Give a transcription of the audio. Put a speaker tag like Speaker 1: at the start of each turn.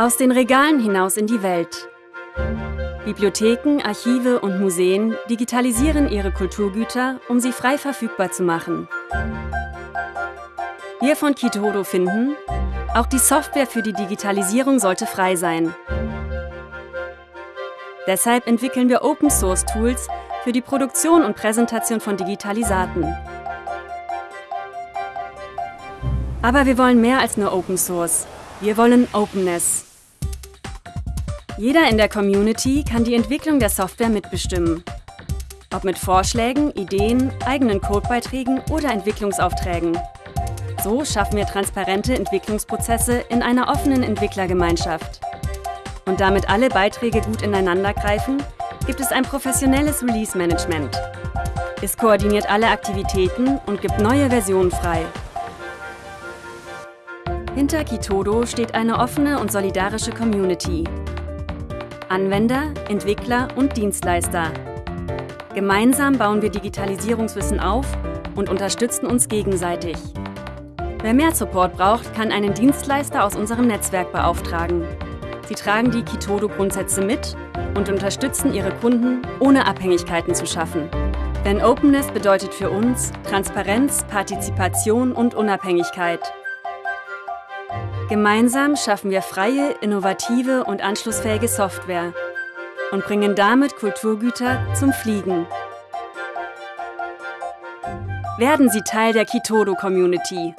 Speaker 1: Aus den Regalen hinaus in die Welt. Bibliotheken, Archive und Museen digitalisieren ihre Kulturgüter, um sie frei verfügbar zu machen. Wir von Kitodo finden, auch die Software für die Digitalisierung sollte frei sein. Deshalb entwickeln wir Open-Source-Tools für die Produktion und Präsentation von Digitalisaten. Aber wir wollen mehr als nur Open Source. Wir wollen Openness. Jeder in der Community kann die Entwicklung der Software mitbestimmen. Ob mit Vorschlägen, Ideen, eigenen Codebeiträgen oder Entwicklungsaufträgen. So schaffen wir transparente Entwicklungsprozesse in einer offenen Entwicklergemeinschaft. Und damit alle Beiträge gut ineinandergreifen, gibt es ein professionelles Release-Management. Es koordiniert alle Aktivitäten und gibt neue Versionen frei. Hinter Kitodo steht eine offene und solidarische Community. Anwender, Entwickler und Dienstleister. Gemeinsam bauen wir Digitalisierungswissen auf und unterstützen uns gegenseitig. Wer mehr Support braucht, kann einen Dienstleister aus unserem Netzwerk beauftragen. Sie tragen die Kitodo-Grundsätze mit und unterstützen ihre Kunden, ohne Abhängigkeiten zu schaffen. Denn Openness bedeutet für uns Transparenz, Partizipation und Unabhängigkeit. Gemeinsam schaffen wir freie, innovative und anschlussfähige Software und bringen damit Kulturgüter zum Fliegen. Werden Sie Teil der Kitodo-Community.